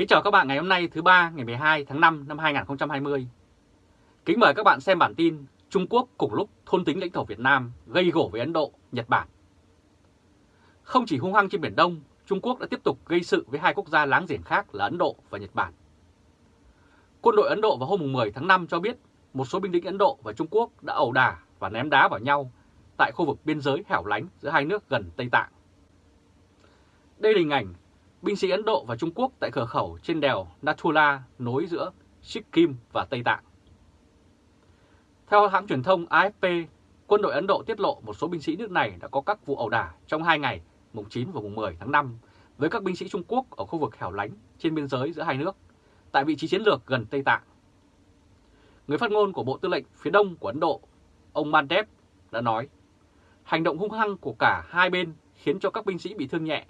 Kính chào các bạn ngày hôm nay thứ ba ngày 12 tháng 5 năm 2020. Kính mời các bạn xem bản tin Trung Quốc cùng lúc thôn tính lãnh thổ Việt Nam gây gổ với Ấn Độ, Nhật Bản. Không chỉ hung hăng trên Biển Đông, Trung Quốc đã tiếp tục gây sự với hai quốc gia láng giềng khác là Ấn Độ và Nhật Bản. Quân đội Ấn Độ vào hôm 10 tháng 5 cho biết một số binh lính Ấn Độ và Trung Quốc đã ẩu đả và ném đá vào nhau tại khu vực biên giới hẻo lánh giữa hai nước gần Tây Tạng. Đây là hình ảnh binh sĩ Ấn Độ và Trung Quốc tại cửa khẩu trên đèo Nathula nối giữa Sikkim và Tây Tạng. Theo hãng truyền thông AFP, quân đội Ấn Độ tiết lộ một số binh sĩ nước này đã có các vụ ẩu đả trong hai ngày mùng 9 và mùng 10 tháng 5 với các binh sĩ Trung Quốc ở khu vực hẻo lánh trên biên giới giữa hai nước, tại vị trí chiến lược gần Tây Tạng. Người phát ngôn của Bộ Tư lệnh phía Đông của Ấn Độ, ông Mandev đã nói, hành động hung hăng của cả hai bên khiến cho các binh sĩ bị thương nhẹ,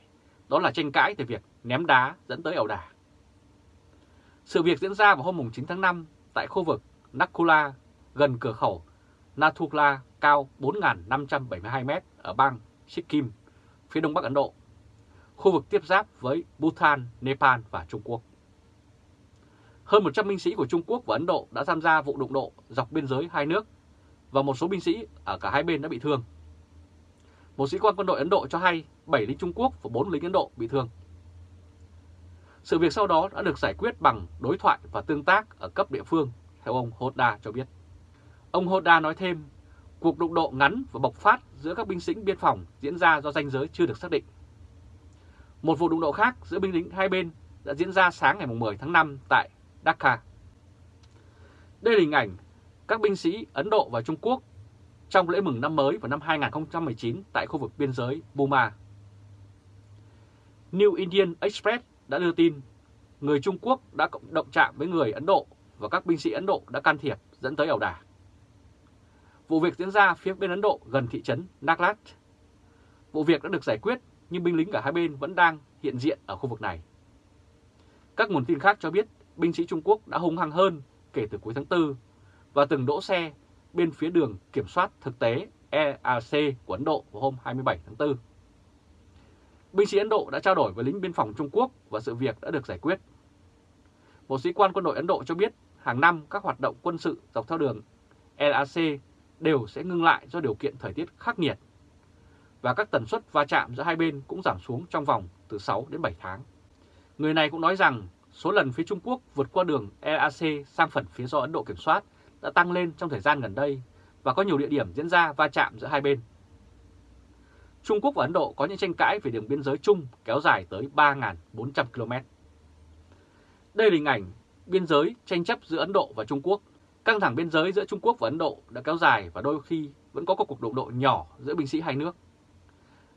đó là tranh cãi về việc ném đá dẫn tới ẩu đả. Sự việc diễn ra vào hôm 9 tháng 5 tại khu vực Nakula gần cửa khẩu Nathula cao 4.572m ở bang Sikkim, phía đông bắc Ấn Độ, khu vực tiếp giáp với Bhutan, Nepal và Trung Quốc. Hơn 100 binh sĩ của Trung Quốc và Ấn Độ đã tham gia vụ đụng độ dọc biên giới hai nước và một số binh sĩ ở cả hai bên đã bị thương. Một sĩ quan quân đội Ấn Độ cho hay 7 lính Trung Quốc và 4 lính Ấn Độ bị thương. Sự việc sau đó đã được giải quyết bằng đối thoại và tương tác ở cấp địa phương, theo ông Hoda cho biết. Ông Hoda nói thêm, cuộc đụng độ ngắn và bộc phát giữa các binh sĩ biên phòng diễn ra do danh giới chưa được xác định. Một vụ đụng độ khác giữa binh lính hai bên đã diễn ra sáng ngày 10 tháng 5 tại Dhaka. Đây là hình ảnh các binh sĩ Ấn Độ và Trung Quốc trong lễ mừng năm mới vào năm 2019 tại khu vực biên giới Burma. New Indian Express đã đưa tin người Trung Quốc đã động chạm với người Ấn Độ và các binh sĩ Ấn Độ đã can thiệp dẫn tới ẩu đả. Vụ việc diễn ra phía bên Ấn Độ gần thị trấn Naglat. Vụ việc đã được giải quyết, nhưng binh lính cả hai bên vẫn đang hiện diện ở khu vực này. Các nguồn tin khác cho biết binh sĩ Trung Quốc đã hung hăng hơn kể từ cuối tháng 4 và từng đỗ xe bên phía đường kiểm soát thực tế EAC của Ấn Độ vào hôm 27 tháng 4. Binh sĩ Ấn Độ đã trao đổi với lính biên phòng Trung Quốc và sự việc đã được giải quyết. Một sĩ quan quân đội Ấn Độ cho biết, hàng năm các hoạt động quân sự dọc theo đường LAC đều sẽ ngưng lại do điều kiện thời tiết khắc nghiệt và các tần suất va chạm giữa hai bên cũng giảm xuống trong vòng từ 6 đến 7 tháng. Người này cũng nói rằng số lần phía Trung Quốc vượt qua đường LAC sang phần phía do Ấn Độ kiểm soát đã tăng lên trong thời gian gần đây và có nhiều địa điểm diễn ra va chạm giữa hai bên. Trung Quốc và Ấn Độ có những tranh cãi về đường biên giới chung kéo dài tới 3.400 km. Đây là hình ảnh biên giới tranh chấp giữa Ấn Độ và Trung Quốc. Căng thẳng biên giới giữa Trung Quốc và Ấn Độ đã kéo dài và đôi khi vẫn có các cuộc đụng độ nhỏ giữa binh sĩ hai nước.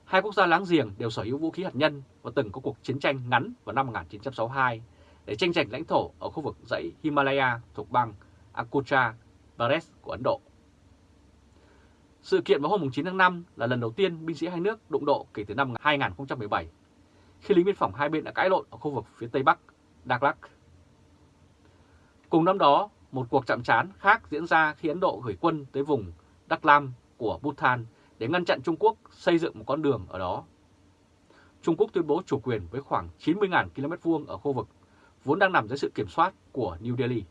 Hai quốc gia láng giềng đều sở hữu vũ khí hạt nhân và từng có cuộc chiến tranh ngắn vào năm 1962 để tranh giành lãnh thổ ở khu vực dãy Himalaya thuộc bang Akutra, Pradesh của Ấn Độ. Sự kiện vào hôm 9 tháng 5 là lần đầu tiên binh sĩ hai nước đụng độ kể từ năm 2017, khi lính biên phòng hai bên đã cãi lộn ở khu vực phía Tây Bắc, Đắk Lắk. Cùng năm đó, một cuộc chạm trán khác diễn ra khi Ấn Độ gửi quân tới vùng Đắk Lam của Bhutan để ngăn chặn Trung Quốc xây dựng một con đường ở đó. Trung Quốc tuyên bố chủ quyền với khoảng 90.000 km vuông ở khu vực vốn đang nằm dưới sự kiểm soát của New Delhi.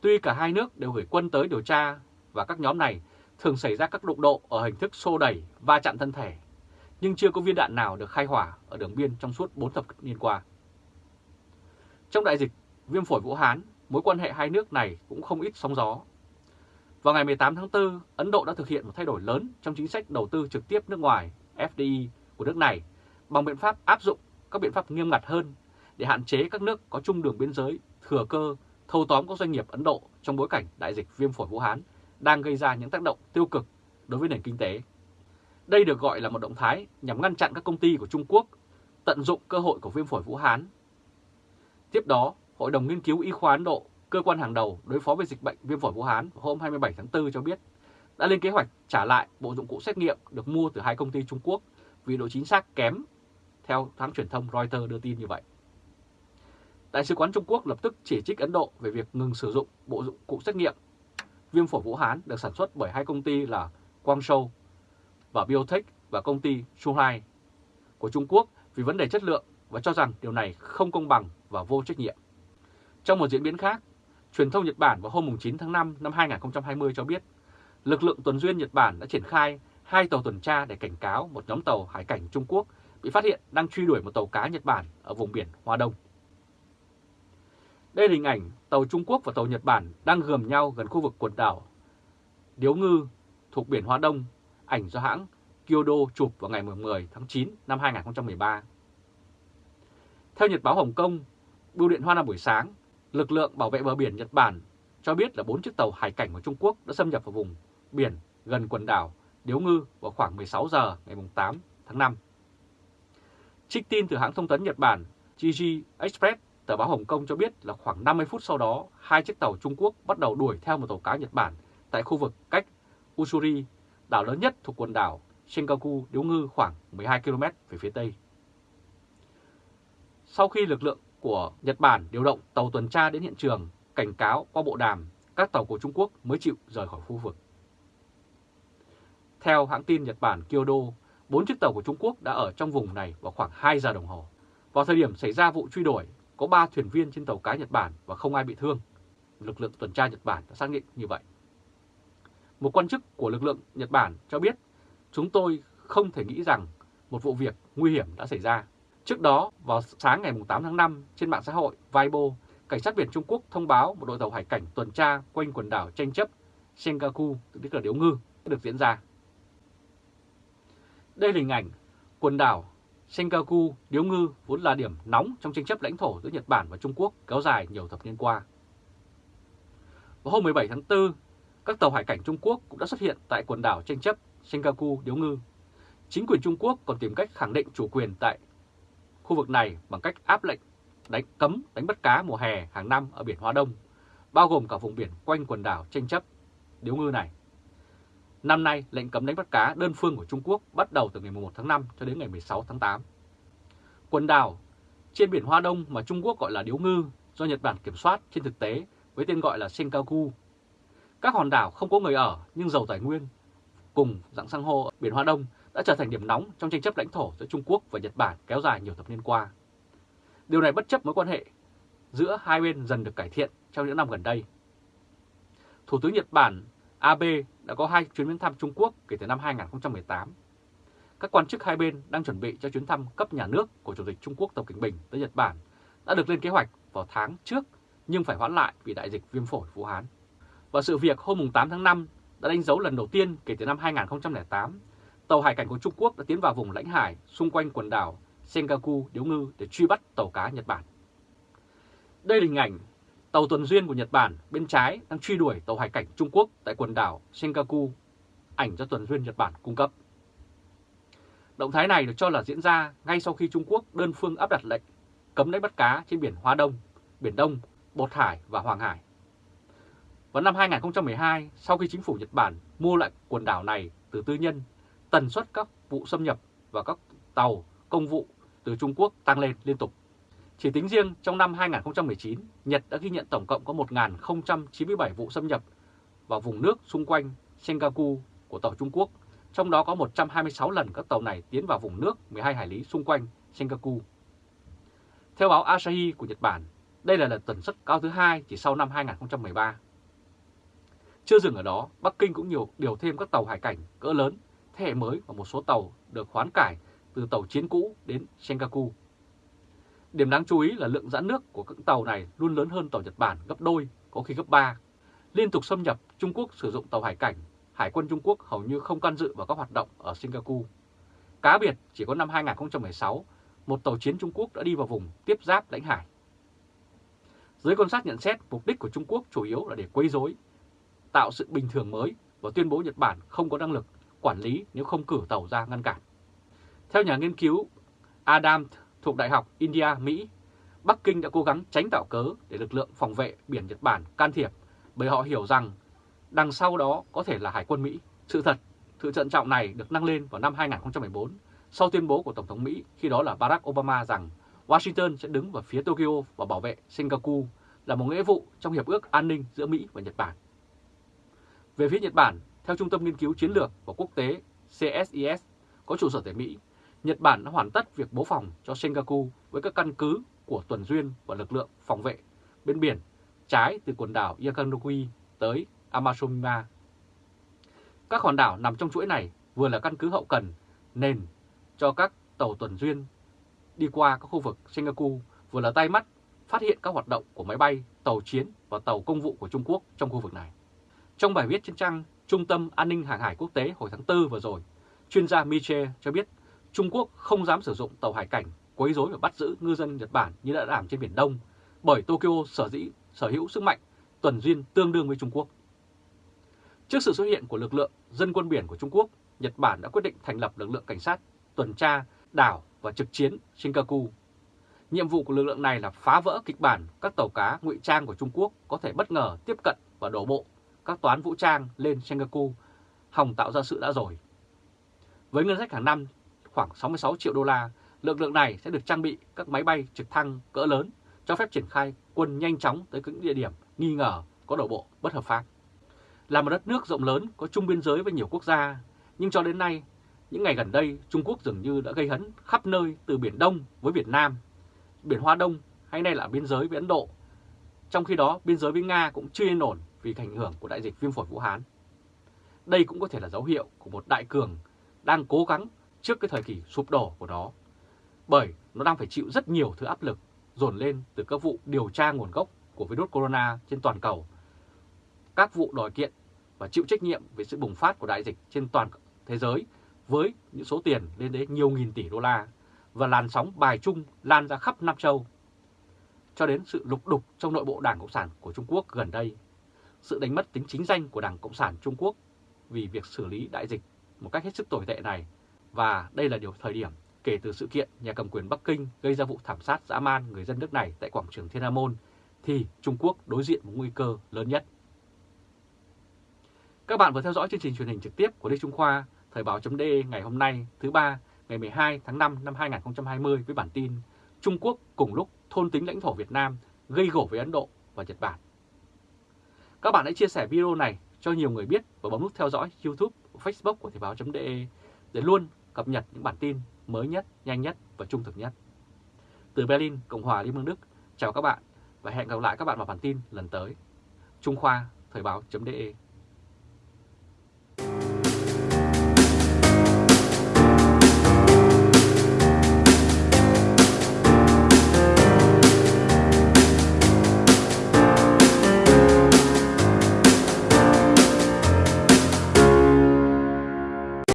Tuy cả hai nước đều gửi quân tới điều tra và các nhóm này thường xảy ra các đụng độ ở hình thức xô đẩy, va chạm thân thể, nhưng chưa có viên đạn nào được khai hỏa ở đường biên trong suốt 4 thập niên qua. Trong đại dịch viêm phổi Vũ Hán, mối quan hệ hai nước này cũng không ít sóng gió. Vào ngày 18 tháng 4, Ấn Độ đã thực hiện một thay đổi lớn trong chính sách đầu tư trực tiếp nước ngoài FDI của nước này bằng biện pháp áp dụng các biện pháp nghiêm ngặt hơn để hạn chế các nước có chung đường biên giới thừa cơ thâu tóm các doanh nghiệp Ấn Độ trong bối cảnh đại dịch viêm phổi Vũ Hán đang gây ra những tác động tiêu cực đối với nền kinh tế. Đây được gọi là một động thái nhằm ngăn chặn các công ty của Trung Quốc tận dụng cơ hội của viêm phổi Vũ Hán. Tiếp đó, Hội đồng Nghiên cứu Y khoa Ấn Độ, cơ quan hàng đầu đối phó với dịch bệnh viêm phổi Vũ Hán hôm 27 tháng 4 cho biết đã lên kế hoạch trả lại bộ dụng cụ xét nghiệm được mua từ hai công ty Trung Quốc vì độ chính xác kém, theo hãng truyền thông Reuters đưa tin như vậy. Đại sứ quán Trung Quốc lập tức chỉ trích Ấn Độ về việc ngừng sử dụng bộ dụng cụ xét nghiệm viêm phổi Vũ Hán được sản xuất bởi hai công ty là Guangzhou và Biotech và công ty Shuhai của Trung Quốc vì vấn đề chất lượng và cho rằng điều này không công bằng và vô trách nhiệm. Trong một diễn biến khác, truyền thông Nhật Bản vào hôm 9 tháng 5 năm 2020 cho biết lực lượng tuần duyên Nhật Bản đã triển khai hai tàu tuần tra để cảnh cáo một nhóm tàu hải cảnh Trung Quốc bị phát hiện đang truy đuổi một tàu cá Nhật Bản ở vùng biển Hoa Đông. Đây là hình ảnh tàu Trung Quốc và tàu Nhật Bản đang gườm nhau gần khu vực quần đảo Điếu Ngư thuộc biển Hoa Đông, ảnh do hãng Kyodo chụp vào ngày 10 tháng 9 năm 2013. Theo Nhật báo Hồng Kông, Bưu điện Hoa Nam buổi sáng, lực lượng bảo vệ bờ biển Nhật Bản cho biết là 4 chiếc tàu hải cảnh của Trung Quốc đã xâm nhập vào vùng biển gần quần đảo Điếu Ngư vào khoảng 16 giờ ngày 8 tháng 5. Trích tin từ hãng thông tấn Nhật Bản Jiji Express, tờ báo Hồng Kông cho biết là khoảng 50 phút sau đó, hai chiếc tàu Trung Quốc bắt đầu đuổi theo một tàu cá Nhật Bản tại khu vực cách Usuri, đảo lớn nhất thuộc quần đảo Senkaku Điếu Ngư khoảng 12 km về phía tây. Sau khi lực lượng của Nhật Bản điều động tàu tuần tra đến hiện trường, cảnh cáo qua bộ đàm, các tàu của Trung Quốc mới chịu rời khỏi khu vực. Theo hãng tin Nhật Bản Kyodo, bốn chiếc tàu của Trung Quốc đã ở trong vùng này vào khoảng 2 giờ đồng hồ. Vào thời điểm xảy ra vụ truy đuổi, có 3 thuyền viên trên tàu cá Nhật Bản và không ai bị thương. Lực lượng tuần tra Nhật Bản đã xác định như vậy. Một quan chức của lực lượng Nhật Bản cho biết, chúng tôi không thể nghĩ rằng một vụ việc nguy hiểm đã xảy ra. Trước đó, vào sáng ngày 8 tháng 5, trên mạng xã hội Weibo, Cảnh sát biển Trung Quốc thông báo một đội tàu hải cảnh tuần tra quanh quần đảo tranh chấp Senkaku, tức là Điếu Ngư, được diễn ra. Đây là hình ảnh quần đảo Senkaku, Điếu Ngư vốn là điểm nóng trong tranh chấp lãnh thổ giữa Nhật Bản và Trung Quốc kéo dài nhiều thập niên qua. Vào hôm 17 tháng 4, các tàu hải cảnh Trung Quốc cũng đã xuất hiện tại quần đảo tranh chấp Senkaku, Điếu Ngư. Chính quyền Trung Quốc còn tìm cách khẳng định chủ quyền tại khu vực này bằng cách áp lệnh đánh cấm đánh bắt cá mùa hè hàng năm ở biển Hoa Đông, bao gồm cả vùng biển quanh quần đảo tranh chấp Điếu Ngư này. Năm nay, lệnh cấm đánh bắt cá đơn phương của Trung Quốc bắt đầu từ ngày 1 tháng 5 cho đến ngày 16 tháng 8. Quần đảo trên biển Hoa Đông mà Trung Quốc gọi là Điếu Ngư do Nhật Bản kiểm soát trên thực tế với tên gọi là Senkaku. Các hòn đảo không có người ở nhưng giàu tài nguyên cùng dạng san hô ở biển Hoa Đông đã trở thành điểm nóng trong tranh chấp lãnh thổ giữa Trung Quốc và Nhật Bản kéo dài nhiều thập niên qua. Điều này bất chấp mối quan hệ giữa hai bên dần được cải thiện trong những năm gần đây. Thủ tướng Nhật Bản Abe đã có hai chuyến viếng thăm Trung Quốc kể từ năm 2018. Các quan chức hai bên đang chuẩn bị cho chuyến thăm cấp nhà nước của Chủ tịch Trung Quốc Tập Cảnh Bình tới Nhật Bản đã được lên kế hoạch vào tháng trước nhưng phải hoãn lại vì đại dịch viêm phổi Vũ Hán. Và sự việc hôm 8 tháng 5 đã đánh dấu lần đầu tiên kể từ năm 2008, tàu hải cảnh của Trung Quốc đã tiến vào vùng lãnh hải xung quanh quần đảo Senkaku Điếu Ngư để truy bắt tàu cá Nhật Bản. Đây là hình ảnh tàu tuần duyên của Nhật Bản bên trái đang truy đuổi tàu hải cảnh Trung Quốc tại quần đảo Senkaku, ảnh do tuần duyên Nhật Bản cung cấp. Động thái này được cho là diễn ra ngay sau khi Trung Quốc đơn phương áp đặt lệnh cấm đánh bắt cá trên biển Hoa Đông, Biển Đông, Bột Hải và Hoàng Hải. Vào năm 2012, sau khi chính phủ Nhật Bản mua lại quần đảo này từ tư nhân, tần suất các vụ xâm nhập và các tàu công vụ từ Trung Quốc tăng lên liên tục. Chỉ tính riêng trong năm 2019, Nhật đã ghi nhận tổng cộng có 1.097 vụ xâm nhập vào vùng nước xung quanh Senkaku của tàu Trung Quốc, trong đó có 126 lần các tàu này tiến vào vùng nước 12 hải lý xung quanh Senkaku. Theo báo Asahi của Nhật Bản, đây là lần tần suất cao thứ hai chỉ sau năm 2013. Chưa dừng ở đó, Bắc Kinh cũng nhiều điều thêm các tàu hải cảnh cỡ lớn, thế hệ mới và một số tàu được khoán cải từ tàu chiến cũ đến Senkaku. Điểm đáng chú ý là lượng giãn nước của các tàu này luôn lớn hơn tàu Nhật Bản gấp đôi, có khi gấp 3. Liên tục xâm nhập, Trung Quốc sử dụng tàu hải cảnh, Hải quân Trung Quốc hầu như không can dự vào các hoạt động ở Senkaku. Cá biệt, chỉ có năm 2016, một tàu chiến Trung Quốc đã đi vào vùng tiếp giáp lãnh hải. Giới quan sát nhận xét mục đích của Trung Quốc chủ yếu là để quấy rối, tạo sự bình thường mới và tuyên bố Nhật Bản không có năng lực quản lý nếu không cử tàu ra ngăn cản. Theo nhà nghiên cứu Adam thuộc Đại học India, Mỹ, Bắc Kinh đã cố gắng tránh tạo cớ để lực lượng phòng vệ biển Nhật Bản can thiệp bởi họ hiểu rằng đằng sau đó có thể là Hải quân Mỹ. Sự thật, sự trận trọng này được nâng lên vào năm 2014 sau tuyên bố của Tổng thống Mỹ khi đó là Barack Obama rằng Washington sẽ đứng vào phía Tokyo và bảo vệ Singapore là một nghĩa vụ trong Hiệp ước An ninh giữa Mỹ và Nhật Bản. Về phía Nhật Bản, theo Trung tâm Nghiên cứu Chiến lược và Quốc tế CSIS có trụ sở tại Mỹ, Nhật Bản đã hoàn tất việc bố phòng cho Senkaku với các căn cứ của tuần duyên và lực lượng phòng vệ bên biển trái từ quần đảo Yakanokui tới Amazonima. Các hòn đảo nằm trong chuỗi này vừa là căn cứ hậu cần nền cho các tàu tuần duyên đi qua các khu vực Senkaku, vừa là tay mắt phát hiện các hoạt động của máy bay, tàu chiến và tàu công vụ của Trung Quốc trong khu vực này. Trong bài viết trên trang Trung tâm An ninh Hàng hải Quốc tế hồi tháng 4 vừa rồi, chuyên gia Miche cho biết Trung Quốc không dám sử dụng tàu hải cảnh quấy rối và bắt giữ ngư dân Nhật Bản như đã làm trên Biển Đông, bởi Tokyo sở dĩ sở hữu sức mạnh tuần duyên tương đương với Trung Quốc. Trước sự xuất hiện của lực lượng dân quân biển của Trung Quốc, Nhật Bản đã quyết định thành lập lực lượng cảnh sát tuần tra đảo và trực chiến Shinkaku. Nhiệm vụ của lực lượng này là phá vỡ kịch bản các tàu cá ngụy trang của Trung Quốc có thể bất ngờ tiếp cận và đổ bộ các toán vũ trang lên Shinkaku, hòng tạo ra sự đã rồi. Với ngân sách hàng năm khoảng 66 triệu đô la, lực lượng này sẽ được trang bị các máy bay trực thăng cỡ lớn cho phép triển khai quân nhanh chóng tới những địa điểm nghi ngờ có đổ bộ bất hợp pháp. Là một đất nước rộng lớn có chung biên giới với nhiều quốc gia, nhưng cho đến nay, những ngày gần đây Trung Quốc dường như đã gây hấn khắp nơi từ Biển Đông với Việt Nam, Biển Hoa Đông hay nay là biên giới với Ấn Độ. Trong khi đó, biên giới với Nga cũng chưa yên ổn vì ảnh hưởng của đại dịch viêm phổi Vũ Hán. Đây cũng có thể là dấu hiệu của một đại cường đang cố gắng trước cái thời kỳ sụp đổ của nó. Bởi nó đang phải chịu rất nhiều thứ áp lực dồn lên từ các vụ điều tra nguồn gốc của virus corona trên toàn cầu, các vụ đòi kiện và chịu trách nhiệm về sự bùng phát của đại dịch trên toàn thế giới với những số tiền lên đến nhiều nghìn tỷ đô la và làn sóng bài chung lan ra khắp Nam Châu. Cho đến sự lục đục trong nội bộ Đảng Cộng sản của Trung Quốc gần đây, sự đánh mất tính chính danh của Đảng Cộng sản Trung Quốc vì việc xử lý đại dịch một cách hết sức tồi tệ này và đây là điều thời điểm kể từ sự kiện nhà cầm quyền Bắc Kinh gây ra vụ thảm sát dã man người dân nước này tại quảng trường Thiên An Môn thì Trung Quốc đối diện một nguy cơ lớn nhất. Các bạn vừa theo dõi chương trình truyền hình trực tiếp của Lê Trung Khoa, Thời báo.de ngày hôm nay thứ ba ngày 12 tháng 5 năm 2020 với bản tin Trung Quốc cùng lúc thôn tính lãnh thổ Việt Nam gây gổ với Ấn Độ và Nhật Bản. Các bạn hãy chia sẻ video này cho nhiều người biết và bấm nút theo dõi YouTube Facebook của Thời báo.de để luôn cập nhật những bản tin mới nhất, nhanh nhất và trung thực nhất. Từ Berlin, Cộng hòa Liên bang Đức, chào các bạn và hẹn gặp lại các bạn vào bản tin lần tới. Trung Khoa, Thời báo.de